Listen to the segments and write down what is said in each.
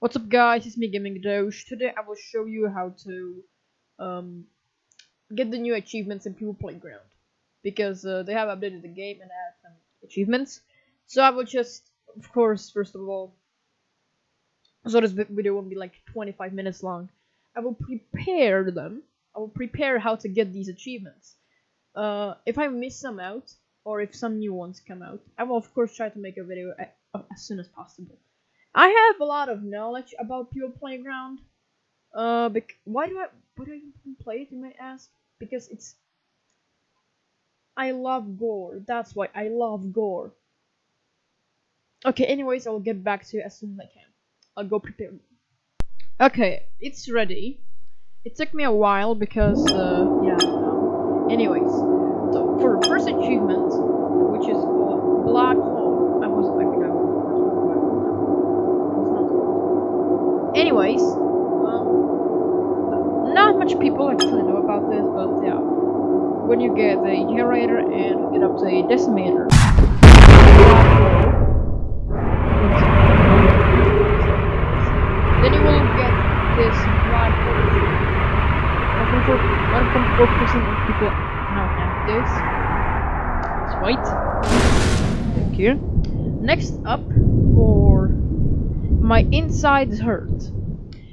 What's up guys, it's me Gaming Doge. Today I will show you how to um, get the new achievements in People Playground. Because uh, they have updated the game and added some achievements. So I will just, of course, first of all, so this video won't be like 25 minutes long. I will prepare them. I will prepare how to get these achievements. Uh, if I miss some out, or if some new ones come out, I will of course try to make a video as soon as possible. I have a lot of knowledge about People Playground. Uh, why do I why do I even play it? You might ask. Because it's I love gore. That's why I love gore. Okay. Anyways, I will get back to you as soon as I can. I'll go prepare. Okay, it's ready. It took me a while because uh, yeah. No. Anyways, so for first achievement, which is called Black Hole, I was like Anyways, um, not much people actually know about this, but yeah, when you get the generator and get up to a decimator, then you will get this black for 1.4% of people now have this. It's white. Thank you. Next up, for my insides hurt.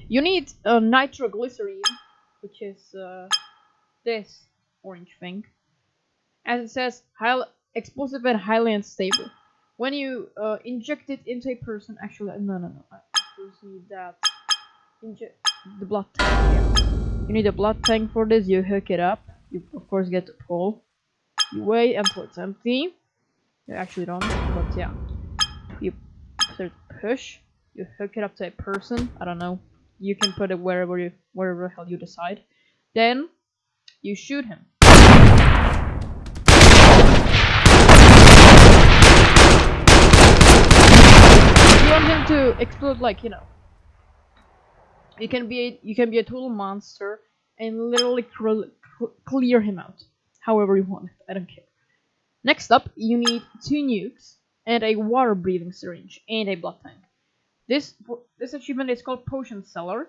You need uh, nitroglycerine, which is uh, this orange thing. As it says, explosive and highly unstable. When you uh, inject it into a person, actually, no, no, no, I need that. Inject the blood tank. Yeah. You need a blood tank for this. You hook it up. You of course get to pull. You wait until it's empty. You actually don't, but yeah. You push you hook it up to a person. I don't know. You can put it wherever you wherever hell you decide. Then you shoot him. You want him to explode like you know. You can be a, you can be a total monster and literally clear him out however you want. I don't care. Next up, you need two nukes and a water breathing syringe and a blood tank. This this achievement is called Potion Seller,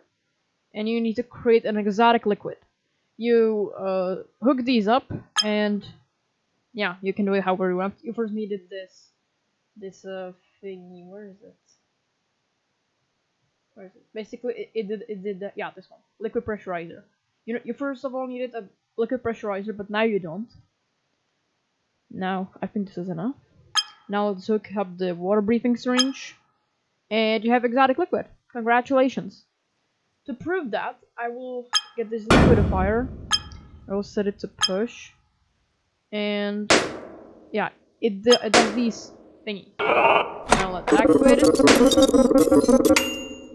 and you need to create an exotic liquid. You uh, hook these up, and yeah, you can do it however you want. You first needed this this uh thingy. Where is it? Where is it? Basically, it, it did it did yeah this one liquid pressurizer. You know, you first of all needed a liquid pressurizer, but now you don't. Now I think this is enough. Now let's hook up the water breathing syringe and you have exotic liquid. Congratulations. To prove that, I will get this liquidentifier. I will set it to push. And yeah, it, it does these thingy. Now let's activate it.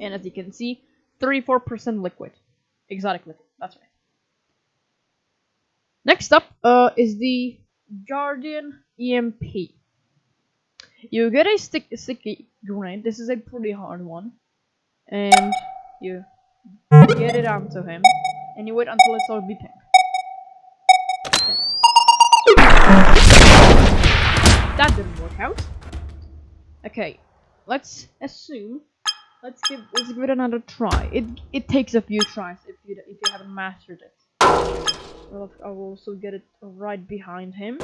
And as you can see, 34% liquid. Exotic liquid, that's right. Next up uh, is the Guardian EMP. You get a stick sticky grenade. This is a pretty hard one. And you get it onto him. And you wait until it's all be pink. That didn't work out. Okay, let's assume. Let's give let's give it another try. It it takes a few tries if you if you haven't mastered it. I will also get it right behind him.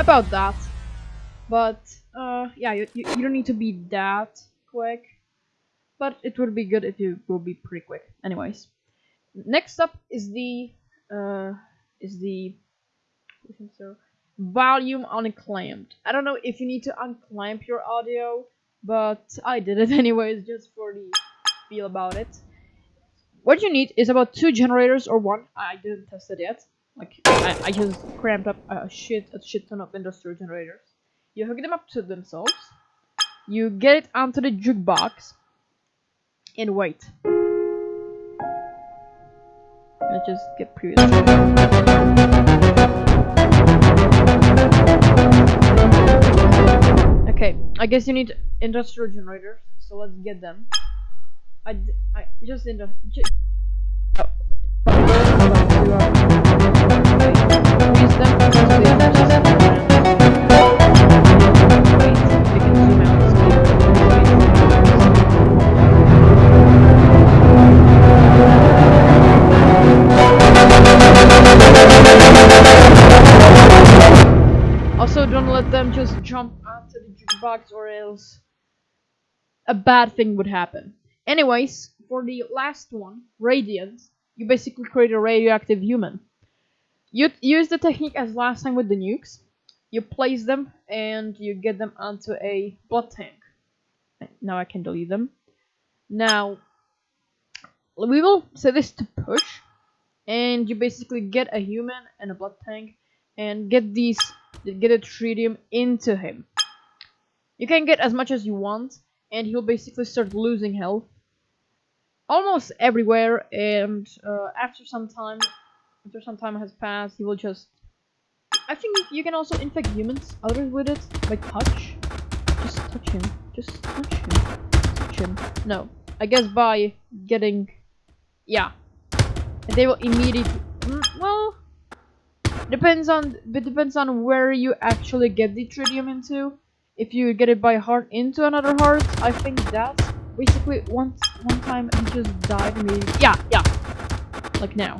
About that. But, uh, yeah, you, you, you don't need to be that quick. But it would be good if you will be pretty quick. Anyways. Next up is the, uh, is the, so, volume unclamped. I don't know if you need to unclamp your audio, but I did it anyways, just for the feel about it. What you need is about two generators or one. I didn't test it yet. Like, I, I just cramped up a shit, a shit ton of industrial generators. You hook them up to themselves. You get it onto the jukebox. And wait. Let's just get previous. Okay, I guess you need industrial generators, so let's get them. I, I just in the. Oh. Also, don't let them just jump onto the jukebox or else a bad thing would happen. Anyways, for the last one, Radiant, you basically create a radioactive human. You use the technique as last time with the nukes. You place them and you get them onto a blood tank. Now I can delete them. Now, we will set this to push, and you basically get a human and a blood tank, and get these, get a tritium into him. You can get as much as you want, and he'll basically start losing health almost everywhere and uh, after some time after some time has passed he will just I think you can also infect humans others with it by touch just touch him just touch him touch him no I guess by getting yeah they will immediately mm, well depends on it depends on where you actually get the tritium into if you get it by heart into another heart I think that's basically once one time he just died immediately. Yeah, yeah. Like now.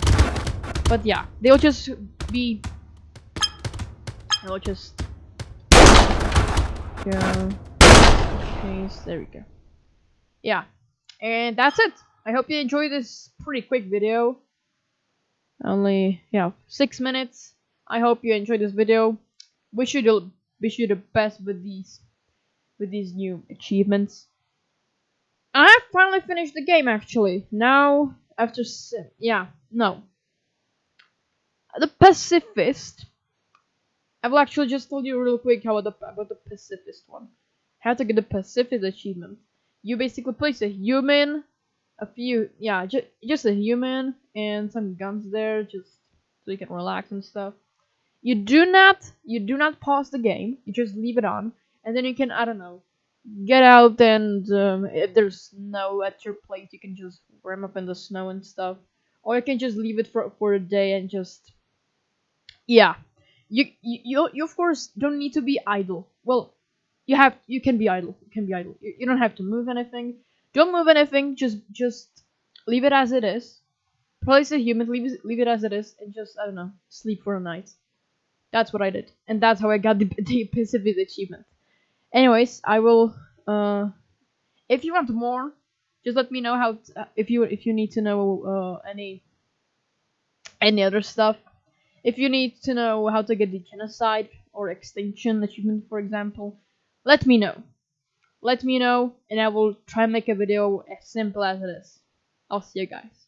But yeah, they'll just be they'll just Yeah. okay, there we go. Yeah. And that's it. I hope you enjoyed this pretty quick video. Only yeah, six minutes. I hope you enjoyed this video. Wish you the wish you the best with these with these new achievements. I have finally finished the game actually. Now, after yeah, no. The pacifist. I will actually just tell you real quick how about the, about the pacifist one. How to get the pacifist achievement. You basically place a human, a few, yeah, ju just a human and some guns there, just so you can relax and stuff. You do not, you do not pause the game. You just leave it on, and then you can, I don't know, get out and um, if there's snow at your place you can just warm up in the snow and stuff or you can just leave it for, for a day and just yeah. You, you you of course don't need to be idle. Well you have you can be idle. You can be idle. You, you don't have to move anything. Don't move anything. Just just leave it as it is. Place a human leave leave it as it is and just i don't know sleep for a night. That's what i did. And that's how i got the, the pacific achievement. Anyways i will uh if you want more just let me know how uh, if you if you need to know uh any any other stuff if you need to know how to get the genocide or extinction achievement for example let me know. Let me know and i will try and make a video as simple as it is. I'll see you guys